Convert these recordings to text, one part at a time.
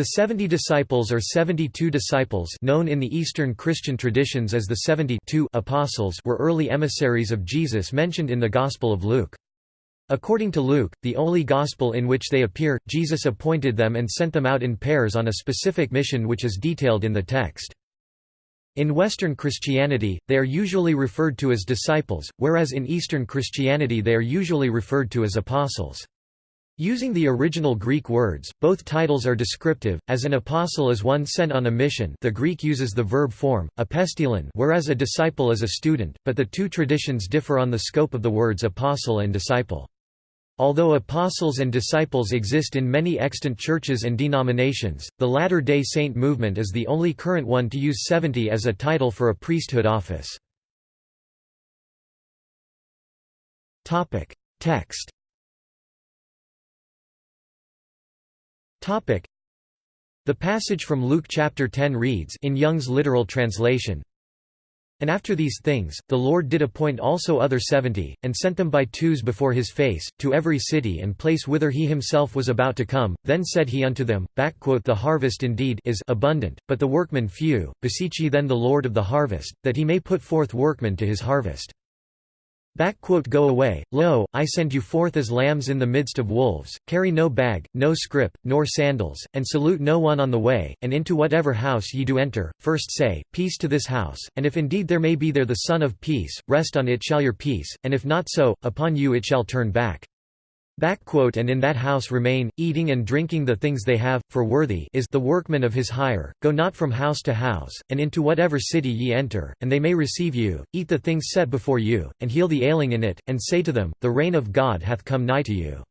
The seventy disciples or seventy-two disciples known in the Eastern Christian traditions as the seventy-two apostles were early emissaries of Jesus mentioned in the Gospel of Luke. According to Luke, the only Gospel in which they appear, Jesus appointed them and sent them out in pairs on a specific mission which is detailed in the text. In Western Christianity, they are usually referred to as disciples, whereas in Eastern Christianity they are usually referred to as apostles. Using the original Greek words, both titles are descriptive, as an apostle is one sent on a mission the Greek uses the verb form, apostolon whereas a disciple is a student, but the two traditions differ on the scope of the words apostle and disciple. Although apostles and disciples exist in many extant churches and denominations, the Latter-day Saint movement is the only current one to use 70 as a title for a priesthood office. Text The passage from Luke chapter 10 reads in Young's literal translation, And after these things, the Lord did appoint also other seventy, and sent them by twos before his face, to every city and place whither he himself was about to come. Then said he unto them, The harvest indeed is abundant, but the workmen few. Beseech ye then the Lord of the harvest, that he may put forth workmen to his harvest. Go away, lo, I send you forth as lambs in the midst of wolves, carry no bag, no scrip, nor sandals, and salute no one on the way, and into whatever house ye do enter, first say, Peace to this house, and if indeed there may be there the Son of Peace, rest on it shall your peace, and if not so, upon you it shall turn back. And in that house remain, eating and drinking the things they have, for worthy is the workman of his hire. Go not from house to house, and into whatever city ye enter, and they may receive you, eat the things set before you, and heal the ailing in it, and say to them, The reign of God hath come nigh to you.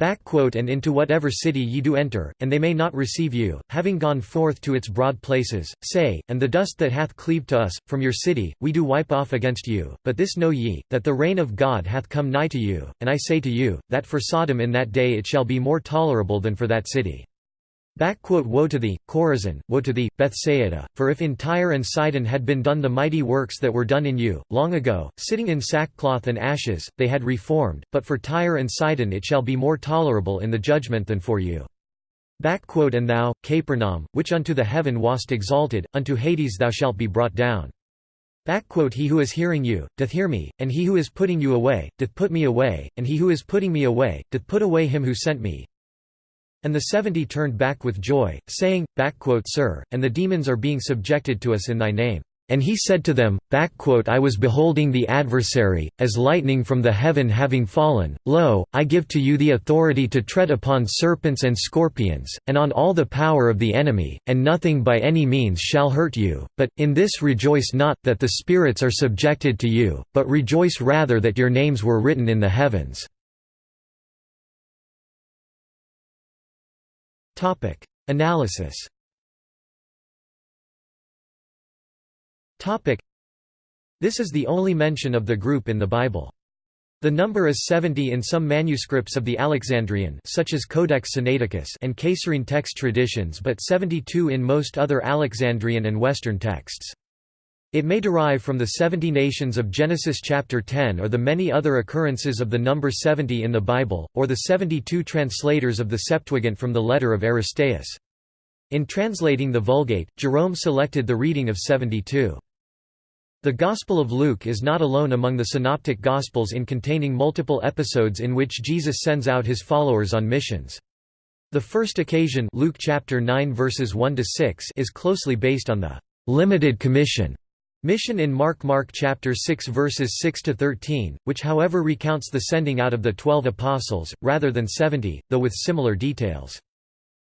And into whatever city ye do enter, and they may not receive you, having gone forth to its broad places, say, and the dust that hath cleaved to us, from your city, we do wipe off against you, but this know ye, that the reign of God hath come nigh to you, and I say to you, that for Sodom in that day it shall be more tolerable than for that city. Woe to thee, Chorazin, woe to thee, Bethsaida, for if in Tyre and Sidon had been done the mighty works that were done in you, long ago, sitting in sackcloth and ashes, they had reformed, but for Tyre and Sidon it shall be more tolerable in the judgment than for you. And thou, Capernaum, which unto the heaven wast exalted, unto Hades thou shalt be brought down. He who is hearing you, doth hear me, and he who is putting you away, doth put me away, and he who is putting me away, doth put away him who sent me. And the seventy turned back with joy, saying, Sir, and the demons are being subjected to us in thy name. And he said to them, I was beholding the adversary, as lightning from the heaven having fallen, lo, I give to you the authority to tread upon serpents and scorpions, and on all the power of the enemy, and nothing by any means shall hurt you, but, in this rejoice not, that the spirits are subjected to you, but rejoice rather that your names were written in the heavens. Topic: Analysis. Topic: This is the only mention of the group in the Bible. The number is 70 in some manuscripts of the Alexandrian such as Codex Sinaiticus and Caesarean text traditions but 72 in most other Alexandrian and Western texts. It may derive from the 70 nations of Genesis chapter 10 or the many other occurrences of the number 70 in the Bible, or the 72 translators of the Septuagint from the letter of Aristeas. In translating the Vulgate, Jerome selected the reading of 72. The Gospel of Luke is not alone among the Synoptic Gospels in containing multiple episodes in which Jesus sends out his followers on missions. The first occasion Luke chapter 9 verses 1 to 6 is closely based on the limited commission Mission in Mark Mark chapter 6 verses 6 to 13, which however recounts the sending out of the 12 apostles rather than 70, though with similar details.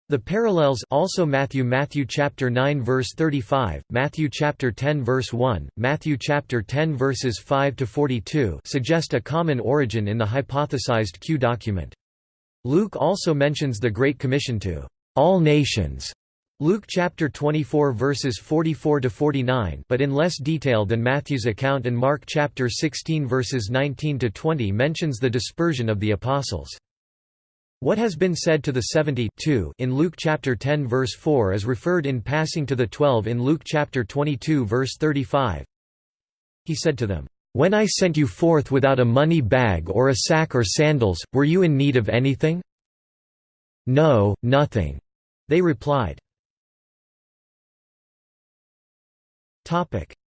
The parallels also Matthew Matthew chapter 9 verse 35, Matthew chapter 10 verse 1, Matthew chapter 10 verses 5 to 42 suggest a common origin in the hypothesized Q document. Luke also mentions the Great Commission to all nations Luke chapter 24 verses 44 to 49, but in less detail than Matthew's account and Mark chapter 16 verses 19 to 20 mentions the dispersion of the apostles. What has been said to the 70 in Luke chapter 10 verse 4 is referred in passing to the 12 in Luke chapter 22 verse 35. He said to them, "When I sent you forth without a money bag or a sack or sandals, were you in need of anything? No, nothing. They replied.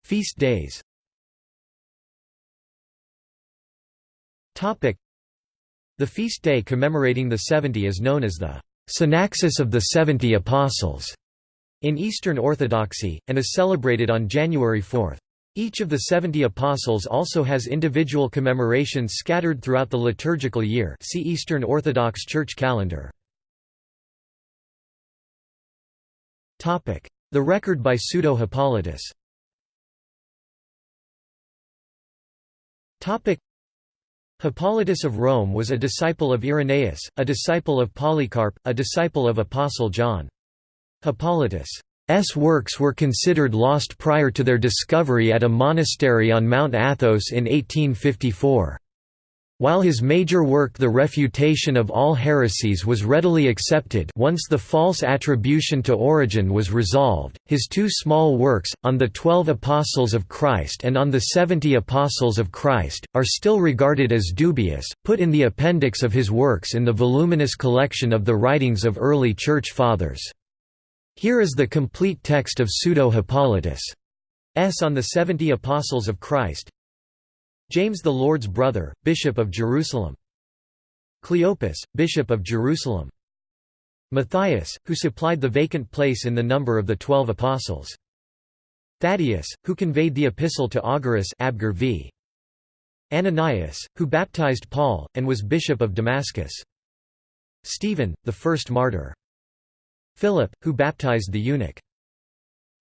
Feast days. Topic: The feast day commemorating the Seventy is known as the Synaxis of the Seventy Apostles in Eastern Orthodoxy, and is celebrated on January 4. Each of the seventy apostles also has individual commemorations scattered throughout the liturgical year. See Eastern Orthodox Church calendar. The record by Pseudo-Hippolytus Hippolytus of Rome was a disciple of Irenaeus, a disciple of Polycarp, a disciple of Apostle John. Hippolytus' works were considered lost prior to their discovery at a monastery on Mount Athos in 1854. While his major work The Refutation of All Heresies was readily accepted once the false attribution to Origen was resolved, his two small works, On the Twelve Apostles of Christ and On the Seventy Apostles of Christ, are still regarded as dubious, put in the appendix of his works in the voluminous collection of the writings of early Church Fathers. Here is the complete text of Pseudo-Hippolytus' S On the Seventy Apostles of Christ, James the Lord's brother, Bishop of Jerusalem. Cleopas, Bishop of Jerusalem. Matthias, who supplied the vacant place in the number of the Twelve Apostles. Thaddeus, who conveyed the epistle to Augarus Abgar v. Ananias, who baptized Paul, and was Bishop of Damascus. Stephen, the first martyr. Philip, who baptized the eunuch.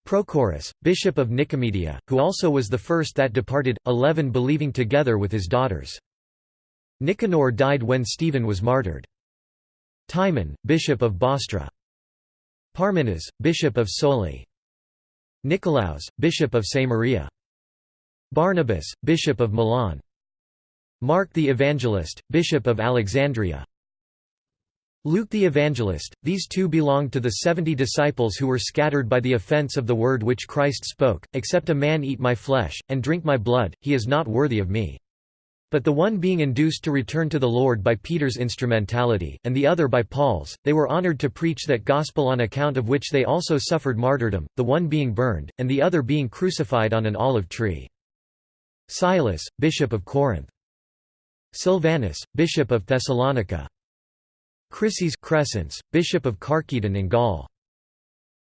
Prochorus, bishop of Nicomedia, who also was the first that departed, eleven believing together with his daughters. Nicanor died when Stephen was martyred. Timon, bishop of Bostra. Parmenas, bishop of Soli. Nicolaus, bishop of Samaria. Barnabas, bishop of Milan. Mark the Evangelist, bishop of Alexandria. Luke the Evangelist, these two belonged to the seventy disciples who were scattered by the offense of the word which Christ spoke, Except a man eat my flesh, and drink my blood, he is not worthy of me. But the one being induced to return to the Lord by Peter's instrumentality, and the other by Paul's, they were honored to preach that gospel on account of which they also suffered martyrdom, the one being burned, and the other being crucified on an olive tree. Silas, bishop of Corinth. Silvanus, bishop of Thessalonica. Chryses Crescens, bishop of Carchedon in Gaul.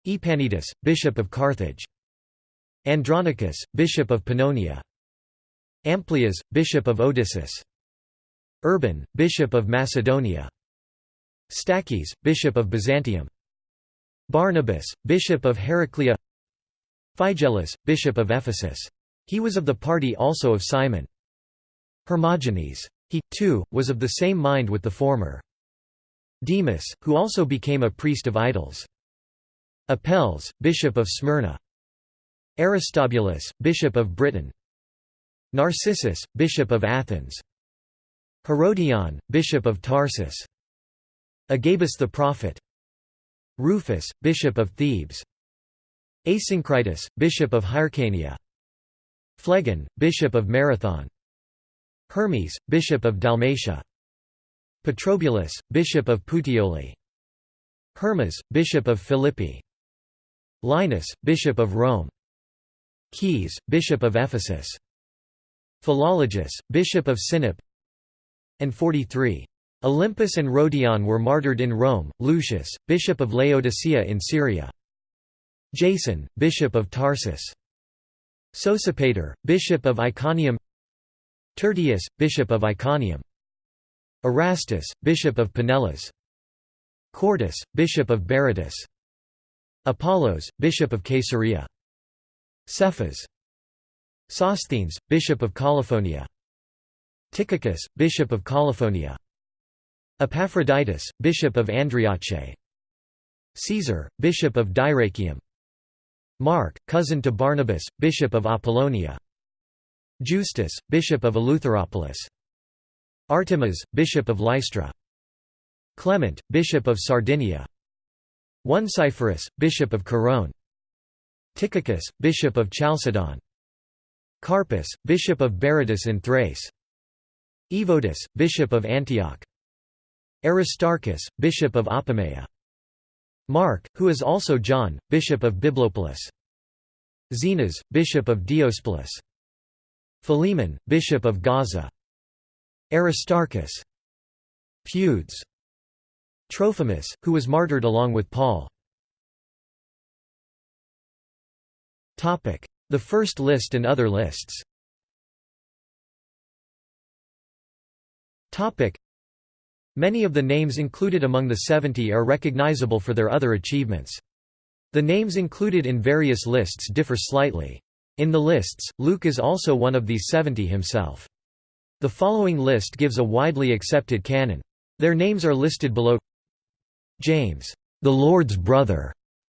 Epanetus, bishop of Carthage. Andronicus, bishop of Pannonia. Amplias, bishop of Odyssus. Urban, bishop of Macedonia. Stachys, bishop of Byzantium. Barnabas, bishop of Heraclea. Phygellus, bishop of Ephesus. He was of the party also of Simon. Hermogenes. He, too, was of the same mind with the former. Demas, who also became a priest of idols. Apelles, bishop of Smyrna. Aristobulus, bishop of Britain. Narcissus, bishop of Athens. Herodion, bishop of Tarsus. Agabus the prophet. Rufus, bishop of Thebes. Asyncritus, bishop of Hyrcania. Phlegon, bishop of Marathon. Hermes, bishop of Dalmatia. Petrobulus, bishop of Puteoli. Hermas, bishop of Philippi. Linus, bishop of Rome. Caius, bishop of Ephesus. Philologus, bishop of Sinope. And 43. Olympus and Rhodion were martyred in Rome, Lucius, bishop of Laodicea in Syria. Jason, bishop of Tarsus. Sosipater, bishop of Iconium Tertius, bishop of Iconium Erastus, bishop of Pinellas. Quartus, bishop of Berytus. Apollos, bishop of Caesarea. Cephas. Sosthenes, bishop of Colophonia. Tychicus, bishop of Colophonia. Epaphroditus, bishop of Andriache. Caesar, bishop of Dyrrachium. Mark, cousin to Barnabas, bishop of Apollonia. Justus, bishop of Eleutheropolis. Artemas, bishop of Lystra. Clement, bishop of Sardinia. Onesiphorus, bishop of Corone. Tychicus, bishop of Chalcedon. Carpus, bishop of Berytus in Thrace. Evodus, bishop of Antioch. Aristarchus, bishop of Apamea. Mark, who is also John, bishop of Biblopolis. Zenas, bishop of Diospolis. Philemon, bishop of Gaza. Aristarchus. Feuds. Trophimus, who was martyred along with Paul. The first list and other lists Many of the names included among the Seventy are recognizable for their other achievements. The names included in various lists differ slightly. In the lists, Luke is also one of these seventy himself. The following list gives a widely accepted canon. Their names are listed below James, the Lord's brother,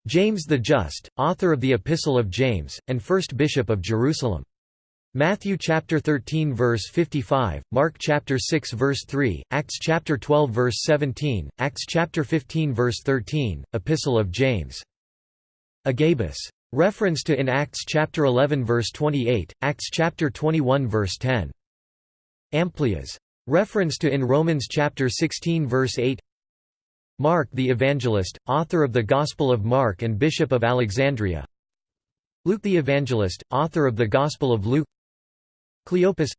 James the Just, author of the Epistle of James, and first bishop of Jerusalem. Matthew chapter 13 verse 55, Mark chapter 6 verse 3, Acts chapter 12 verse 17, Acts chapter 15 verse 13, Epistle of James. Agabus. Reference to in Acts chapter 11 verse 28, Acts chapter 21 verse 10. Amplias. Reference to in Romans chapter 16 verse 8. Mark the Evangelist, author of the Gospel of Mark and Bishop of Alexandria. Luke the Evangelist, author of the Gospel of Luke. Cleopas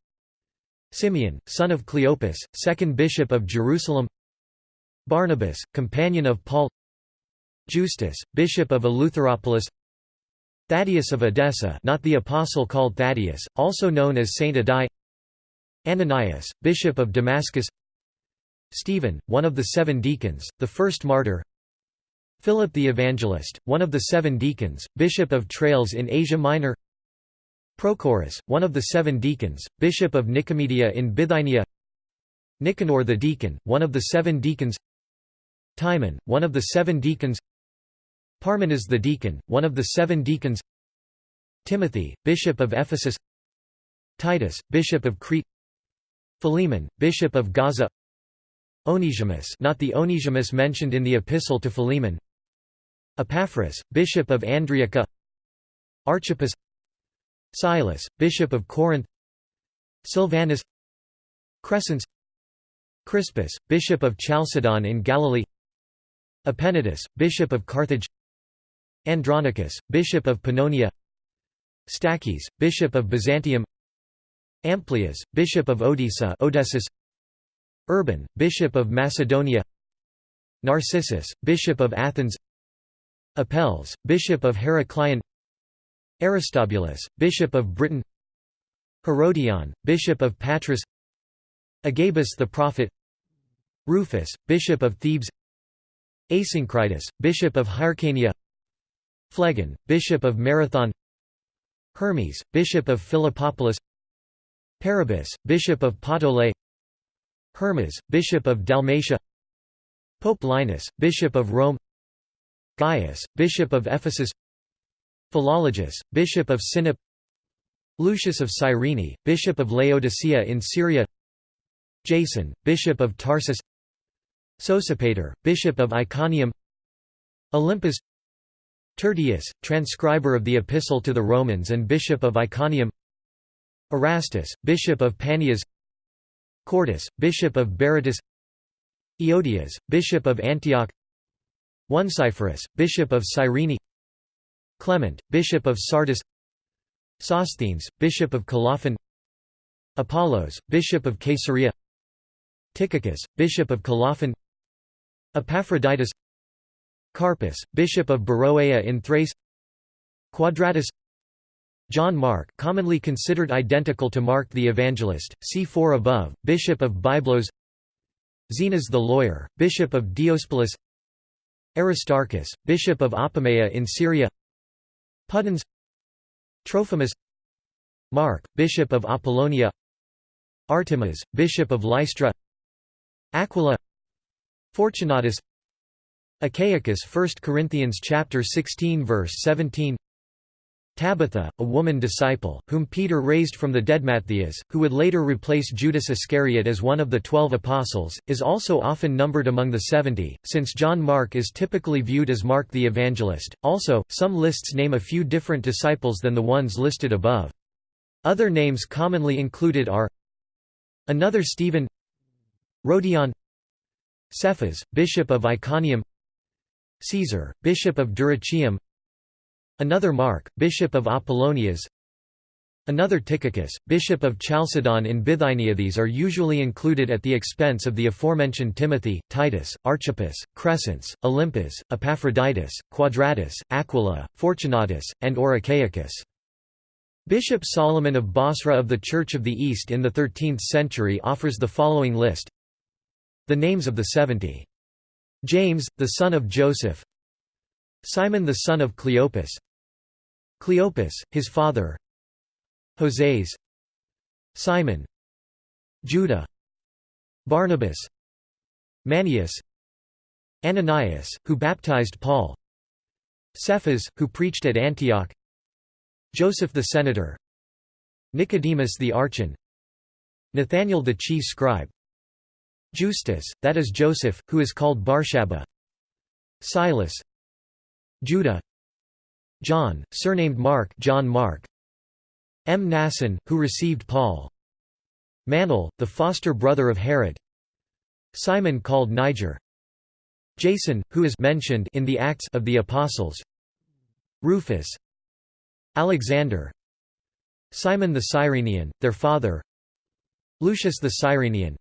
Simeon, son of Cleopas, second bishop of Jerusalem. Barnabas, companion of Paul. Justus, bishop of Eleutheropolis Thaddeus of Edessa not the apostle called Thaddeus, also known as Saint Addai Ananias, bishop of Damascus Stephen, one of the seven deacons, the first martyr Philip the Evangelist, one of the seven deacons, bishop of Tralles in Asia Minor Prochorus, one of the seven deacons, bishop of Nicomedia in Bithynia Nicanor the deacon, one of the seven deacons Timon, one of the seven deacons Parmenas the deacon, one of the seven deacons Timothy, bishop of Ephesus Titus, bishop of Crete Philemon, bishop of Gaza. Onesimus not the Onesimus mentioned in the Epistle to Philemon. Epaphras, bishop of Andriaca. Archippus. Silas, bishop of Corinth. Silvanus Crescens. Crispus, bishop of Chalcedon in Galilee. Epenetus, bishop of Carthage. Andronicus, bishop of Pannonia. Stachys, bishop of Byzantium Amplias, bishop of Odessa Odessus Urban, bishop of Macedonia Narcissus, bishop of Athens Apelles, bishop of Heraclion Aristobulus, bishop of Britain Herodion, bishop of Patras Agabus the prophet Rufus, bishop of Thebes Asyncritus, bishop of Hyrcania Phlegon, bishop of Marathon Hermes, bishop of Philippopolis Parabus, bishop of Puteoli Hermas, bishop of Dalmatia Pope Linus, bishop of Rome Gaius, bishop of Ephesus Philologus, bishop of Sinop Lucius of Cyrene, bishop of Laodicea in Syria Jason, bishop of Tarsus Sosipater, bishop of Iconium Olympus Tertius, transcriber of the Epistle to the Romans and bishop of Iconium Erastus, bishop of Panias Quartus, bishop of Berytus Eodias, bishop of Antioch Onesiphorus, bishop of Cyrene Clement, bishop of Sardis Sosthenes, bishop of Colophon Apollos, bishop of Caesarea Tychicus, bishop of Colophon Epaphroditus Carpus, bishop of Beroea in Thrace Quadratus John Mark commonly considered identical to Mark the Evangelist, see 4 above, bishop of Byblos. Zenas the lawyer, bishop of Diospolis Aristarchus, bishop of Apamea in Syria. Pudens. Trophimus. Mark, bishop of Apollonia. Artemas, bishop of Lystra. Aquila. Fortunatus. Achaicus 1 Corinthians chapter 16 verse 17 Tabitha, a woman disciple, whom Peter raised from the dead Matthias, who would later replace Judas Iscariot as one of the twelve apostles, is also often numbered among the seventy, since John Mark is typically viewed as Mark the Evangelist. Also, some lists name a few different disciples than the ones listed above. Other names commonly included are Another Stephen Rodion Cephas, bishop of Iconium Caesar, bishop of Dyrrhachium Another Mark, bishop of Apollonias Another Tychicus, bishop of Chalcedon in Bithynia These are usually included at the expense of the aforementioned Timothy, Titus, Archippus, Crescens, Olympus, Epaphroditus, Quadratus, Aquila, Fortunatus, and Oricaicus. Bishop Solomon of Basra of the Church of the East in the 13th century offers the following list The names of the seventy. James, the son of Joseph Simon the son of Cleopas Cleopas, his father. Hoseas Simon. Judah. Barnabas. Manius. Ananias, who baptized Paul. Cephas, who preached at Antioch. Joseph the senator. Nicodemus the archon. Nathanael the chief scribe. Justus, that is Joseph, who is called Barshabba Silas. Judah John, surnamed Mark John Mark. M. Mnason, who received Paul. Manel, the foster brother of Herod. Simon called Niger. Jason, who is mentioned in the Acts of the Apostles. Rufus. Alexander. Simon the Cyrenian, their father. Lucius the Cyrenian.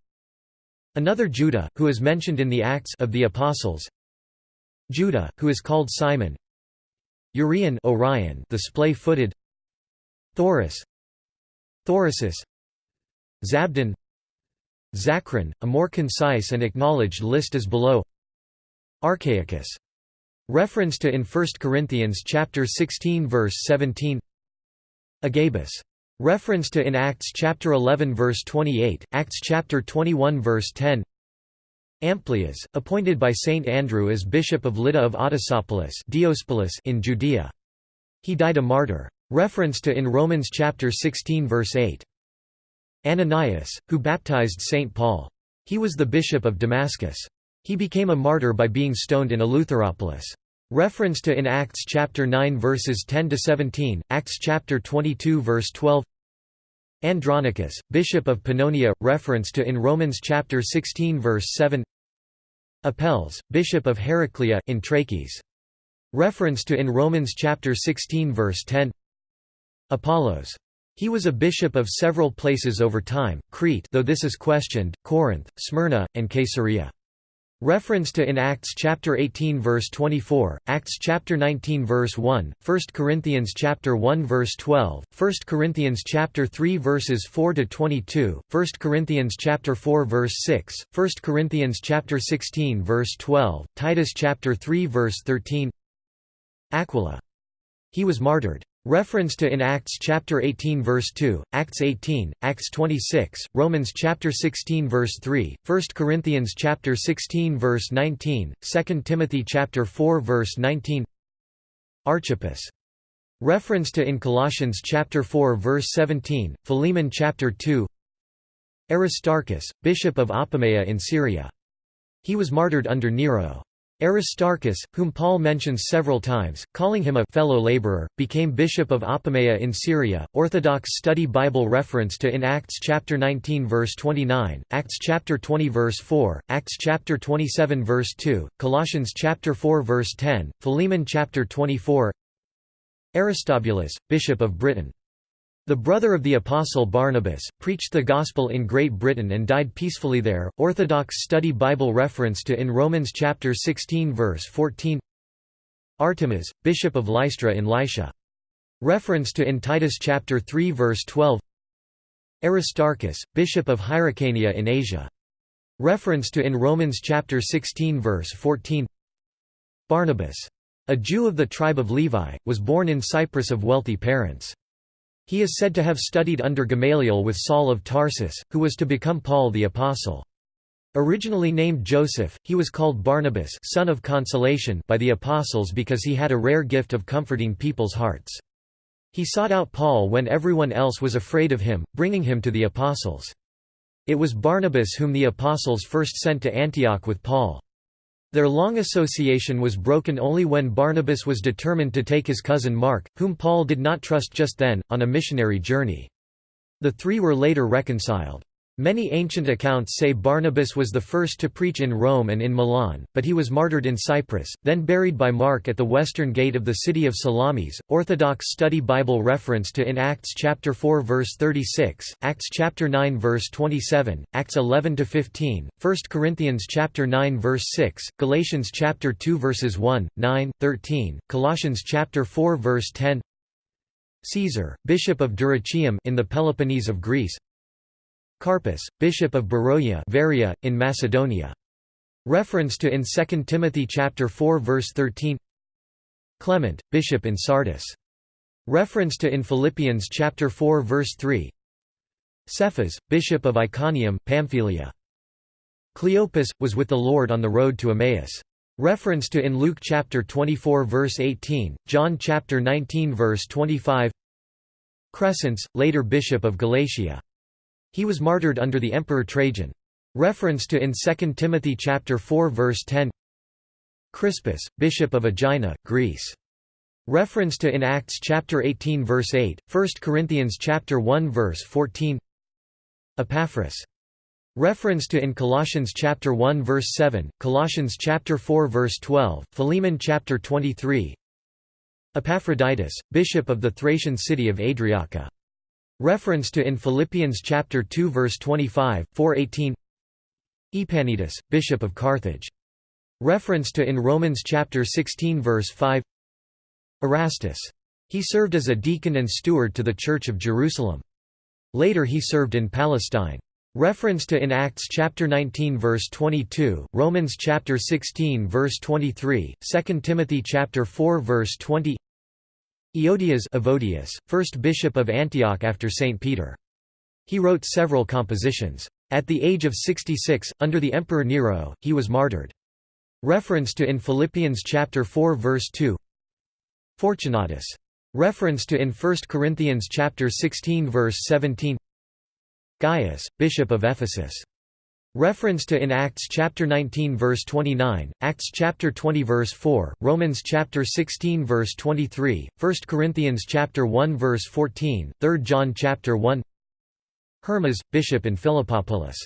Another Judah, who is mentioned in the Acts of the Apostles. Judah, who is called Simon Urian Orion the splay-footed Thoris. Thorasus Zabdon Zachron, a more concise and acknowledged list is below. Achaicus. Reference to in 1 Corinthians chapter 16 verse 17 Agabus. Reference to in Acts chapter 11 verse 28, Acts chapter 21 verse 10 Amplias, appointed by Saint Andrew as bishop of Lydda of Autosopolis in Judea. He died a martyr. Reference to in Romans chapter 16 verse 8. Ananias, who baptized St. Paul. He was the bishop of Damascus. He became a martyr by being stoned in Eleutheropolis. Reference to in Acts chapter 9 verses 10 to 17, Acts chapter 22 verse 12. Andronicus, bishop of Pannonia, reference to in Romans chapter 16 verse 7. Apelles, bishop of Heraclea in Trachis. Reference to in Romans chapter 16 verse 10. Apollos. He was a bishop of several places over time, Crete though this is questioned, Corinth, Smyrna, and Caesarea. Reference to in Acts chapter 18 verse 24, Acts chapter 19 verse 1, 1 Corinthians chapter 1 verse 12, 1 Corinthians chapter 3 verses 4 to 22, 1 Corinthians chapter 4 verse 6, 1 Corinthians chapter 16 verse 12, Titus chapter 3 verse 13. Aquila. He was martyred. Reference to in Acts chapter 18 verse 2, Acts 18, Acts 26, Romans chapter 16 verse 3, 1 Corinthians chapter 16 verse 19, 2 Timothy chapter 4 verse 19. Archippus. Reference to in Colossians chapter 4 verse 17, Philemon chapter 2. Aristarchus, bishop of Apamea in Syria. He was martyred under Nero. Aristarchus, whom Paul mentions several times, calling him a fellow laborer, became bishop of Apamea in Syria. Orthodox Study Bible reference to in Acts chapter 19 verse 29, Acts chapter 20 verse 4, Acts chapter 27 verse 2, Colossians chapter 4 verse 10, Philemon chapter 24. Aristobulus, bishop of Britain. The brother of the apostle Barnabas, preached the gospel in Great Britain and died peacefully there. Orthodox Study Bible reference to in Romans chapter 16 verse 14. Artemas, bishop of Lystra in Lycia. Reference to in Titus chapter 3 verse 12. Aristarchus, bishop of Hyrcania in Asia. Reference to in Romans chapter 16 verse 14. Barnabas, a Jew of the tribe of Levi, was born in Cyprus of wealthy parents. He is said to have studied under Gamaliel with Saul of Tarsus, who was to become Paul the Apostle. Originally named Joseph, he was called Barnabas son of consolation by the apostles because he had a rare gift of comforting people's hearts. He sought out Paul when everyone else was afraid of him, bringing him to the apostles. It was Barnabas whom the apostles first sent to Antioch with Paul. Their long association was broken only when Barnabas was determined to take his cousin Mark, whom Paul did not trust just then, on a missionary journey. The three were later reconciled. Many ancient accounts say Barnabas was the first to preach in Rome and in Milan, but he was martyred in Cyprus, then buried by Mark at the western gate of the city of Salamis. Orthodox Study Bible reference to in Acts chapter 4 verse 36, Acts chapter 9 verse 27, Acts 11 to 15, 1 Corinthians chapter 9 verse 6, Galatians chapter 2 verses 1, 9, 13, Colossians chapter 4 verse 10. Caesar, bishop of Dyrrhachium in the Peloponnese of Greece, Carpus, bishop of Beroia Varia, in Macedonia. Reference to in 2 Timothy chapter 4 verse 13 Clement, bishop in Sardis. Reference to in Philippians chapter 4 verse 3 Cephas, bishop of Iconium Pamphylia. Cleopas, was with the Lord on the road to Emmaus. Reference to in Luke chapter 24 verse 18, John chapter 19 verse 25 Crescens, later bishop of Galatia. He was martyred under the Emperor Trajan. Reference to in 2 Timothy chapter 4 verse 10 Crispus, bishop of Aegina, Greece. Reference to in Acts chapter 18 verse 8, 1 Corinthians chapter 1 verse 14 Epaphras. Reference to in Colossians chapter 1 verse 7, Colossians chapter 4 verse 12, Philemon chapter 23 Epaphroditus, bishop of the Thracian city of Adriaca. Reference to in Philippians chapter 2 verse 25, 418 Epanetus, bishop of Carthage. Reference to in Romans chapter 16 verse 5 Erastus. He served as a deacon and steward to the Church of Jerusalem. Later he served in Palestine. Reference to in Acts chapter 19 verse 22, Romans chapter 16 verse 23, 2 Timothy chapter 4 verse 20 Eodias Evodius, first bishop of Antioch after St. Peter. He wrote several compositions. At the age of 66, under the Emperor Nero, he was martyred. Reference to in Philippians chapter 4 verse 2 Fortunatus. Reference to in 1 Corinthians chapter 16 verse 17 Gaius, bishop of Ephesus. Reference to in Acts chapter 19 verse 29, Acts chapter 20 verse 4, Romans chapter 16 verse 23, 1 Corinthians chapter 1 verse 14, 3 John chapter 1 Hermas, bishop in Philippopolis.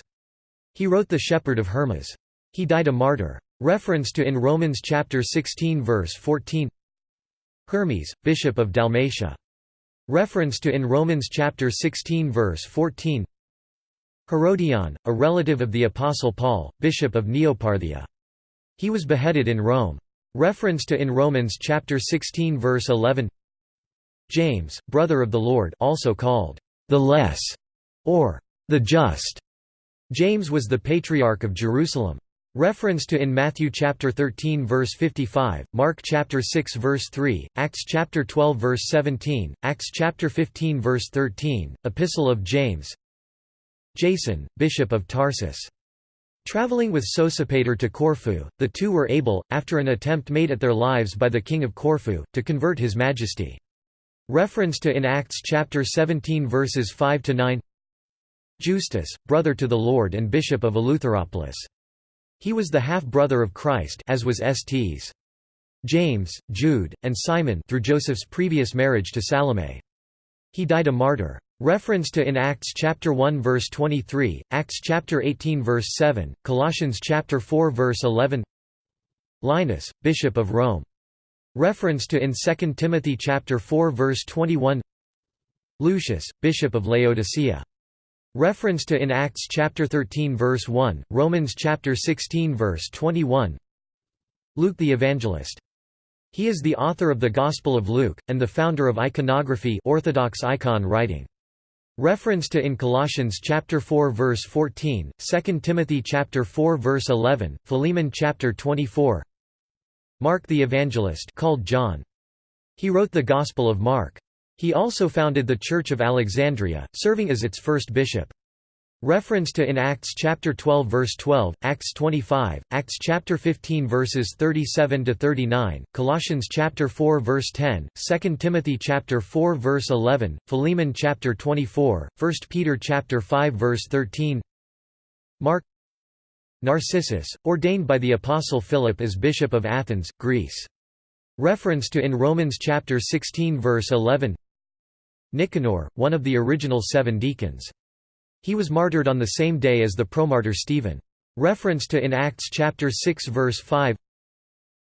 He wrote The Shepherd of Hermas. He died a martyr. Reference to in Romans chapter 16 verse 14 Hermes, bishop of Dalmatia. Reference to in Romans chapter 16 verse 14 Herodion, a relative of the Apostle Paul, bishop of Neoparthia. He was beheaded in Rome. Reference to in Romans chapter 16 verse 11 James, brother of the Lord also called the less or the just. James was the patriarch of Jerusalem. Reference to in Matthew chapter 13 verse 55, Mark chapter 6 verse 3, Acts chapter 12 verse 17, Acts chapter 15 verse 13, Epistle of James Jason, bishop of Tarsus. Traveling with Sosipater to Corfu, the two were able, after an attempt made at their lives by the king of Corfu, to convert his majesty. Reference to in Acts chapter 17 verses 5 to 9. Justus, brother to the Lord and bishop of Eleutheropolis. He was the half-brother of Christ as was Sts. James, Jude, and Simon through Joseph's previous marriage to Salome. He died a martyr. Reference to in Acts chapter 1 verse 23, Acts chapter 18 verse 7, Colossians chapter 4 verse 11. Linus, bishop of Rome. Reference to in 2 Timothy chapter 4 verse 21. Lucius, bishop of Laodicea. Reference to in Acts chapter 13 verse 1, Romans chapter 16 verse 21. Luke the evangelist. He is the author of the Gospel of Luke and the founder of iconography, Orthodox icon writing. Reference to in Colossians chapter 4 verse 14, 2 Timothy chapter 4 verse 11, Philemon chapter 24. Mark the evangelist called John. He wrote the Gospel of Mark. He also founded the Church of Alexandria, serving as its first bishop. Reference to in Acts chapter 12 verse 12, Acts 25, Acts chapter 15 verses 37 to 39, Colossians chapter 4 verse 10, 2 Timothy chapter 4 verse 11, Philemon chapter 24, 1 Peter chapter 5 verse 13. Mark Narcissus, ordained by the apostle Philip as bishop of Athens, Greece. Reference to in Romans chapter 16 verse 11. Nicanor, one of the original seven deacons. He was martyred on the same day as the promartyr Stephen. Reference to in Acts chapter 6 verse 5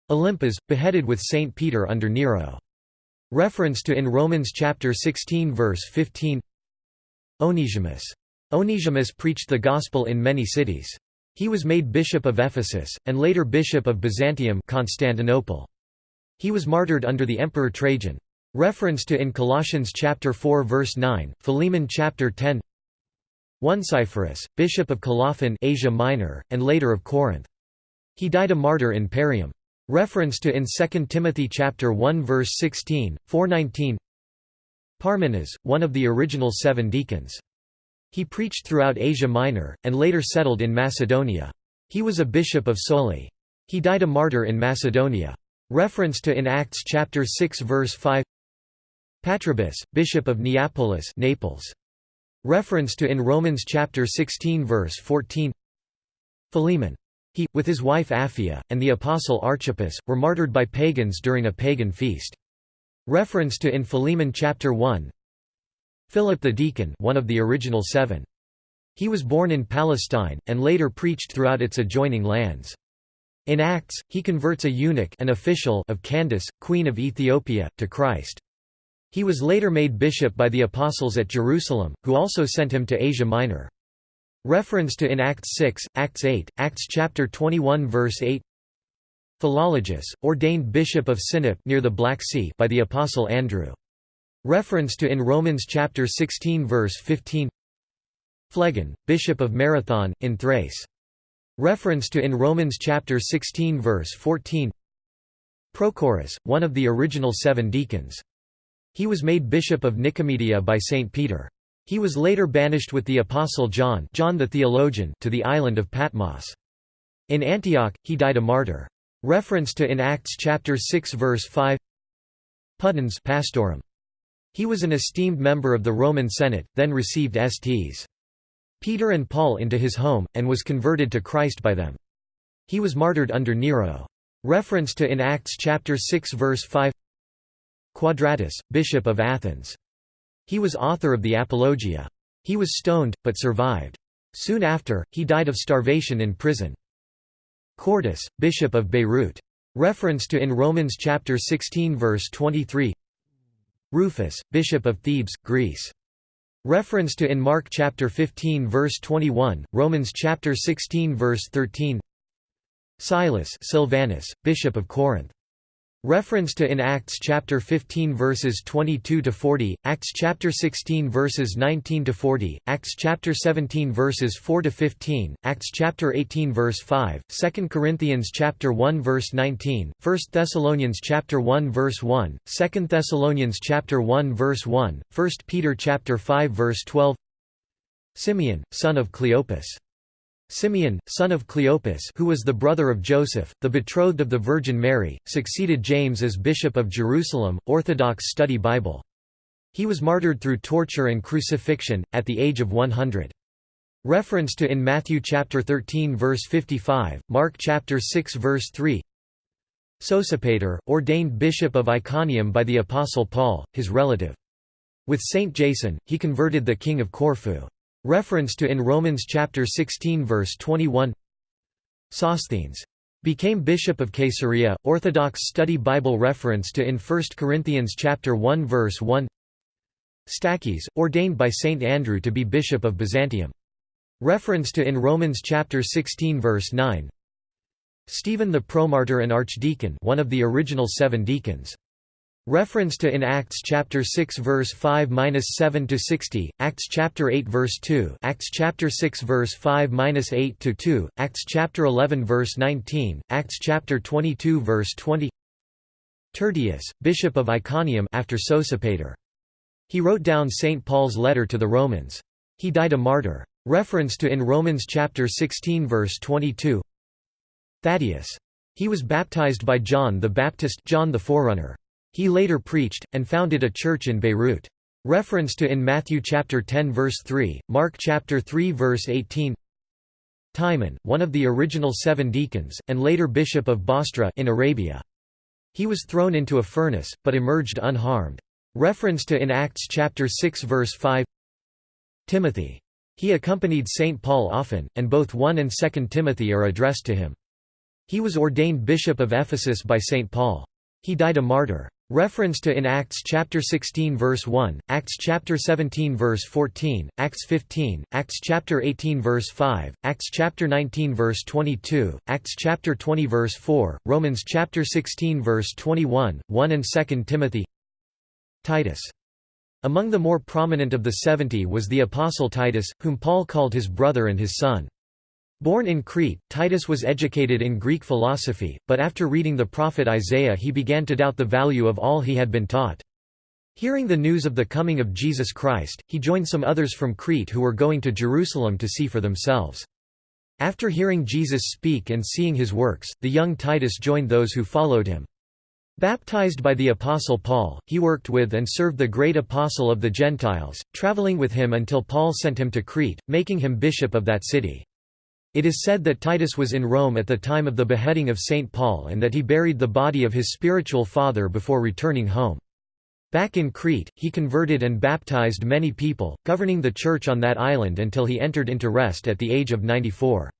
Olympas, beheaded with Saint Peter under Nero. Reference to in Romans chapter 16 verse 15 Onesimus. Onesimus preached the gospel in many cities. He was made bishop of Ephesus, and later bishop of Byzantium Constantinople. He was martyred under the Emperor Trajan. Reference to in Colossians chapter 4 verse 9, Philemon chapter 10 Onesiphorus, bishop of Colophon Asia Minor, and later of Corinth. He died a martyr in Parium. Reference to in 2 Timothy chapter 1 verse 16, 419 Parmenas, one of the original seven deacons. He preached throughout Asia Minor, and later settled in Macedonia. He was a bishop of Soli. He died a martyr in Macedonia. Reference to in Acts chapter 6 verse 5 Patrobas, bishop of Neapolis Naples. Reference to in Romans chapter 16 verse 14 Philemon. He, with his wife Apphia, and the apostle Archippus, were martyred by pagans during a pagan feast. Reference to in Philemon chapter 1 Philip the deacon one of the original seven. He was born in Palestine, and later preached throughout its adjoining lands. In Acts, he converts a eunuch an official of Candace, queen of Ethiopia, to Christ. He was later made bishop by the apostles at Jerusalem, who also sent him to Asia Minor. Reference to in Acts 6, Acts 8, Acts chapter 21 verse 8 Philologus, ordained bishop of Sinop near the Black Sea by the apostle Andrew. Reference to in Romans chapter 16 verse 15 Phlegon, bishop of Marathon, in Thrace. Reference to in Romans chapter 16 verse 14 Prochorus, one of the original seven deacons. He was made bishop of Nicomedia by Saint Peter. He was later banished with the apostle John, John the theologian to the island of Patmos. In Antioch, he died a martyr. Reference to in Acts chapter 6 verse 5 Pudens pastorum. He was an esteemed member of the Roman Senate, then received Sts. Peter and Paul into his home, and was converted to Christ by them. He was martyred under Nero. Reference to in Acts chapter 6 verse 5 Quadratus, bishop of Athens. He was author of the Apologia. He was stoned, but survived. Soon after, he died of starvation in prison. Quartus, bishop of Beirut. Reference to in Romans chapter 16 verse 23 Rufus, bishop of Thebes, Greece. Reference to in Mark chapter 15 verse 21, Romans chapter 16 verse 13 Silas Silvanus, bishop of Corinth. Reference to in Acts chapter 15 verses 22 to 40, Acts chapter 16 verses 19 to 40, Acts chapter 17 verses 4 to 15, Acts chapter 18 verse 5, 2 Corinthians chapter 1 verse 19, 1 Thessalonians chapter 1 verse 1, 2 Thessalonians chapter 1 verse 1, 1 Peter chapter 5 verse 12. Simeon, son of Cleopas Simeon, son of Cleopas who was the brother of Joseph, the betrothed of the Virgin Mary, succeeded James as Bishop of Jerusalem, Orthodox Study Bible. He was martyred through torture and crucifixion, at the age of 100. Reference to in Matthew chapter 13 verse 55, Mark chapter 6 verse 3 Sosipater, ordained bishop of Iconium by the Apostle Paul, his relative. With Saint Jason, he converted the king of Corfu. Reference to in Romans chapter 16 verse 21 Sosthenes. Became bishop of Caesarea Orthodox Study Bible reference to in 1 Corinthians chapter 1 verse 1 Stachys ordained by Saint Andrew to be bishop of Byzantium. Reference to in Romans chapter 16 verse 9 Stephen the promartyr and archdeacon one of the original 7 deacons Reference to in Acts chapter 6 verse 5-7 to 60, Acts chapter 8 verse 2, Acts chapter 6 verse 5-8 to 2, Acts chapter 11 verse 19, Acts chapter 22 verse 20. Tertius, bishop of Iconium after Sosipater. He wrote down St Paul's letter to the Romans. He died a martyr. Reference to in Romans chapter 16 verse 22. Thaddeus. He was baptized by John the Baptist, John the Forerunner. He later preached, and founded a church in Beirut. Reference to in Matthew chapter 10 verse 3, Mark chapter 3 verse 18 Timon, one of the original seven deacons, and later bishop of Bostra in Arabia. He was thrown into a furnace, but emerged unharmed. Reference to in Acts chapter 6 verse 5 Timothy. He accompanied St. Paul often, and both 1 and 2 Timothy are addressed to him. He was ordained bishop of Ephesus by St. Paul. He died a martyr. Reference to in Acts chapter 16 verse 1, Acts chapter 17 verse 14, Acts 15, Acts chapter 18 verse 5, Acts chapter 19 verse 22, Acts chapter 20 verse 4, Romans chapter 16 verse 21, 1 and 2 Timothy Titus. Among the more prominent of the seventy was the apostle Titus, whom Paul called his brother and his son. Born in Crete, Titus was educated in Greek philosophy, but after reading the prophet Isaiah he began to doubt the value of all he had been taught. Hearing the news of the coming of Jesus Christ, he joined some others from Crete who were going to Jerusalem to see for themselves. After hearing Jesus speak and seeing his works, the young Titus joined those who followed him. Baptized by the Apostle Paul, he worked with and served the great apostle of the Gentiles, traveling with him until Paul sent him to Crete, making him bishop of that city. It is said that Titus was in Rome at the time of the beheading of St. Paul and that he buried the body of his spiritual father before returning home. Back in Crete, he converted and baptized many people, governing the church on that island until he entered into rest at the age of 94.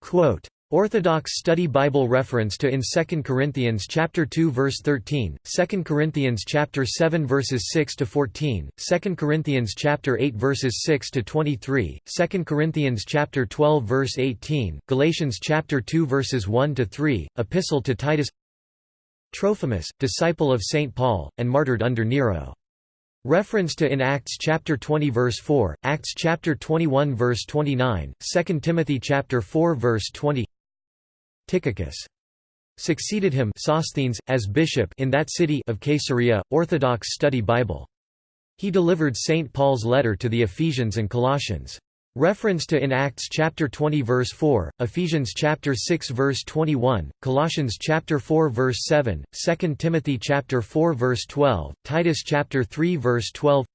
Quote, Orthodox Study Bible reference to in 2 Corinthians chapter 2 verse 13, 2 Corinthians chapter 7 verses 6 to 14, 2 Corinthians chapter 8 verses 6 to 23, 2 Corinthians chapter 12 verse 18, Galatians chapter 2 verses 1 to 3, Epistle to Titus Trophimus, disciple of St Paul and martyred under Nero. Reference to in Acts chapter 20 verse 4, Acts chapter 21 verse 29, 2 Timothy chapter 4 verse 20 Tychicus succeeded him Sosthenes, as bishop in that city of Caesarea, Orthodox Study Bible. He delivered St. Paul's letter to the Ephesians and Colossians. Reference to in Acts chapter 20 verse 4, Ephesians chapter 6 verse 21, Colossians chapter 4 verse 7, 2 Timothy chapter 4 verse 12, Titus chapter 3 verse 12.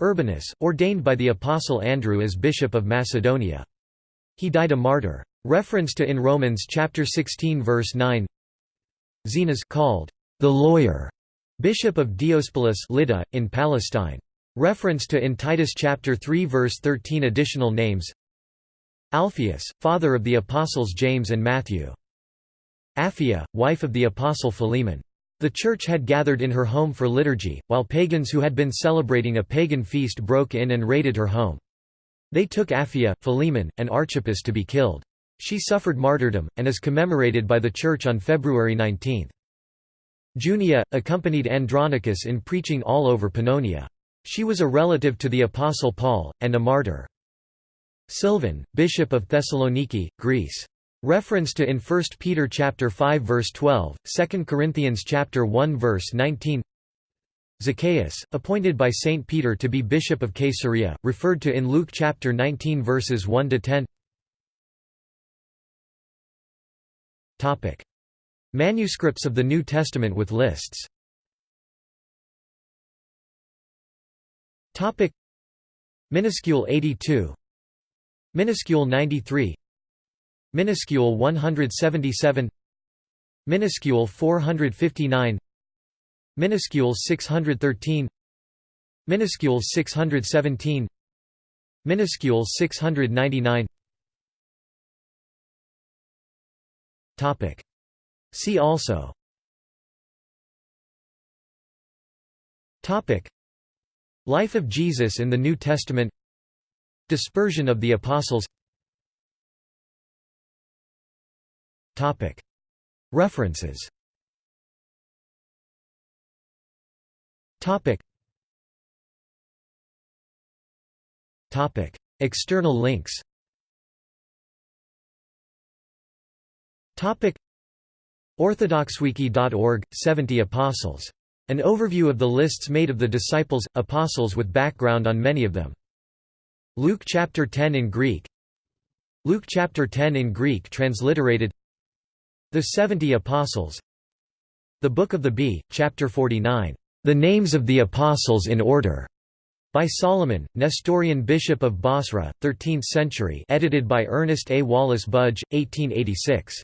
Urbanus, ordained by the apostle Andrew as bishop of Macedonia. He died a martyr. Reference to in Romans chapter 16 verse 9 Zenas called the lawyer bishop of Diospolis Lydda, in Palestine. Reference to in Titus chapter 3 verse 13 additional names Alphaeus, father of the apostles James and Matthew. Apphia, wife of the apostle Philemon. The church had gathered in her home for liturgy, while pagans who had been celebrating a pagan feast broke in and raided her home. They took Apphia, Philemon, and Archippus to be killed. She suffered martyrdom, and is commemorated by the Church on February 19. Junia, accompanied Andronicus in preaching all over Pannonia. She was a relative to the Apostle Paul, and a martyr. Sylvan, bishop of Thessaloniki, Greece. Reference to in 1 Peter chapter 5 verse 12, 2 Corinthians chapter 1 verse 19. Zacchaeus, appointed by Saint Peter to be bishop of Caesarea, referred to in Luke chapter 19 verses 1 to 10. Topic: Manuscripts of the New Testament with lists. Topic: Minuscule 82, Minuscule 93, Minuscule 177, Minuscule 459, Minuscule 613, Minuscule 617, Minuscule 699. Topic. See also Topic. Life of Jesus in the New Testament Dispersion of the Apostles Topic. References Topic. Topic. External links Orthodoxwiki.org, 70 Apostles. An overview of the lists made of the disciples, apostles with background on many of them. Luke chapter 10 in Greek Luke chapter 10 in Greek transliterated The Seventy Apostles The Book of the Bee, chapter 49, The Names of the Apostles in Order, by Solomon, Nestorian Bishop of Basra, 13th century edited by Ernest A. Wallis Budge, 1886.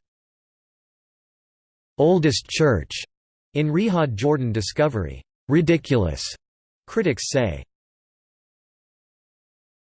Oldest church in Rihab Jordan discovery. Ridiculous, critics say.